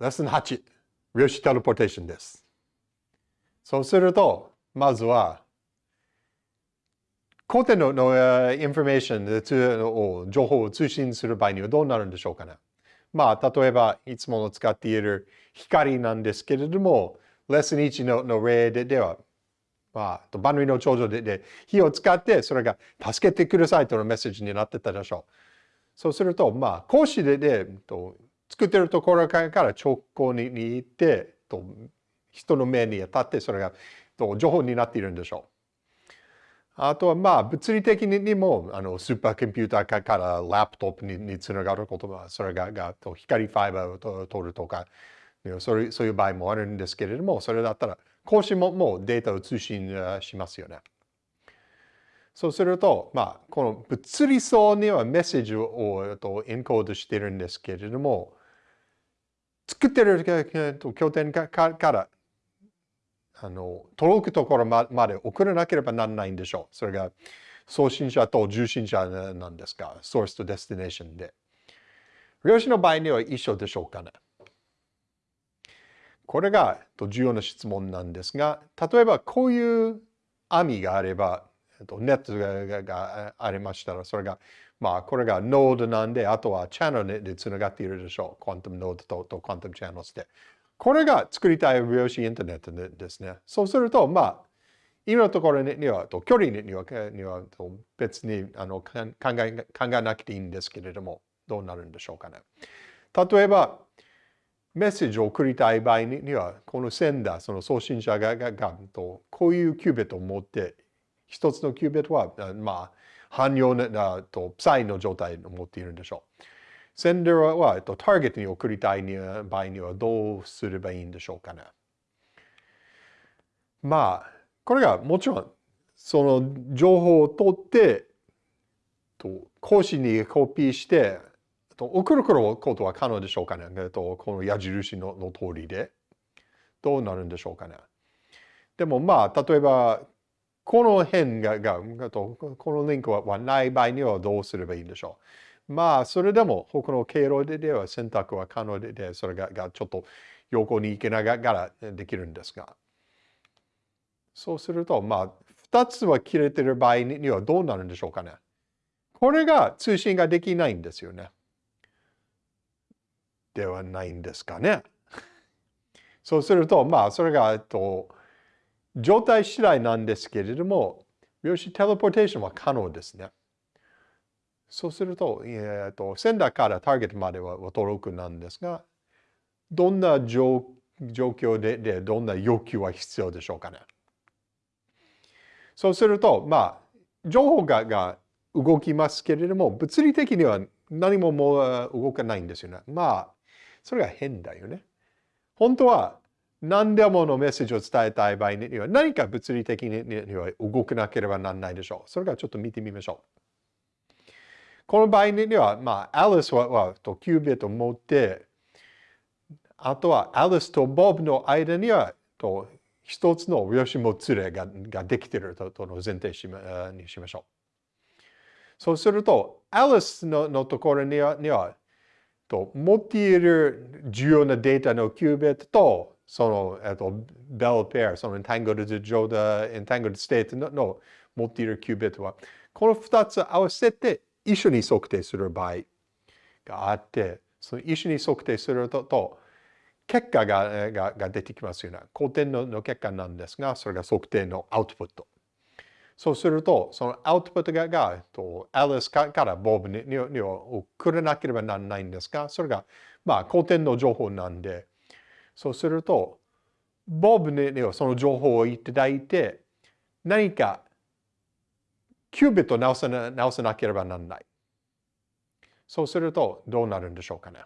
レッスン8、量子テレポーテーションです。そうすると、まずは、古典ののインフォメーションを情報を通信する場合にはどうなるんでしょうかね。まあ、例えば、いつもの使っている光なんですけれども、レッスン1のの例ででは、まあ、万里の長城でで火を使って、それが助けてくださいとのメッセージになってたでしょう。そうすると、まあ、講師でで、と作ってるところから直行に行って、と人の目に当たって、それがと情報になっているんでしょう。あとはまあ物理的にもあのスーパーコンピューターからラップトップににつながることはそれががと光ファイバーを取るとかそういうそういう場合もあるんですけれどもそれだったら講師ももうデータを通信しますよね。そうすると、まあ、この物理層にはメッセージをとエンコードしてるんですけれども、作ってる拠点からあの届くところまで送らなければならないんでしょう。それが送信者と受信者なんですか、ソースとデスティネーションで。量子の場合には一緒でしょうかね。これが重要な質問なんですが、例えばこういう網があれば、ネットがありましたら、それが、まあ、これがノードなんで、あとはチャンネルでつながっているでしょう。クントムノードととクントムチャンネルで。これが作りたい量子インターネットですね。そうすると、まあ、今のところには、と距離にはには別にあの考え考えなくていいんですけれども、どうなるんでしょうかね。例えば、メッセージを送りたい場合には、このセンダー、その送信者がががとこういうキュービットを持って、一つのキュービットは、まあ、汎用なと、サイの状態を持っているんでしょう。センダーは、ターゲットに送りたい場合にはどうすればいいんでしょうかね。まあ、これがもちろん、その情報を取って、と講師にコピーして、と送ることは可能でしょうかね。えっとこの矢印のの通りで。どうなるんでしょうかね。でもまあ、例えば、この辺ががこのリンクはない場合にはどうすればいいんでしょう。まあ、それでも他の経路では選択は可能で、それががちょっと横に行けながらできるんですが。そうすると、まあ、2つは切れてる場合にはどうなるんでしょうかね。これが通信ができないんですよね。ではないんですかね。そうすると、まあ、それが、えっと、状態次第なんですけれども、量子テレポーテーションは可能ですね。そうすると、えーと、センダーからターゲットまでは届くなんですが、どんな状況ででどんな要求は必要でしょうかね。そうすると、まあ、情報がが動きますけれども、物理的には何ももう動かないんですよね。まあ、それが変だよね。本当は何でものメッセージを伝えたい場合には何か物理的には動かなければならないでしょう。それからちょっと見てみましょう。この場合には、まあ、アリスははとキュービットを持って、あとはアリスとボブの間にはと一つの量子もつれがができているととの前提しまにしましょう。そうすると、アリスののところにはにはと持っている重要なデータのキュービットとその、えっと、ベルペア、そのエンタングルド状態、エンタングルドステートの持っているキュービットは、この二つ合わせて一緒に測定する場合があって、その一緒に測定すると、結果ががが出てきますよね。古典のの結果なんですが、それが測定のアウトプット。そうすると、そのアウトプットががとアリスからボブににに送らなければならないんですが、それが、まあ、古典の情報なんで、そうすると、ボブにはその情報をいただいて、何かキュービットを直さな直さなければならない。そうするとどうなるんでしょうかね。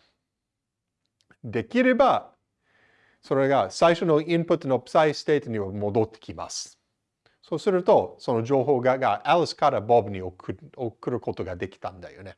できれば、それが最初のインプットのプサイステートに戻ってきます。そうすると、その情報ががアリスからボブに送ることができたんだよね。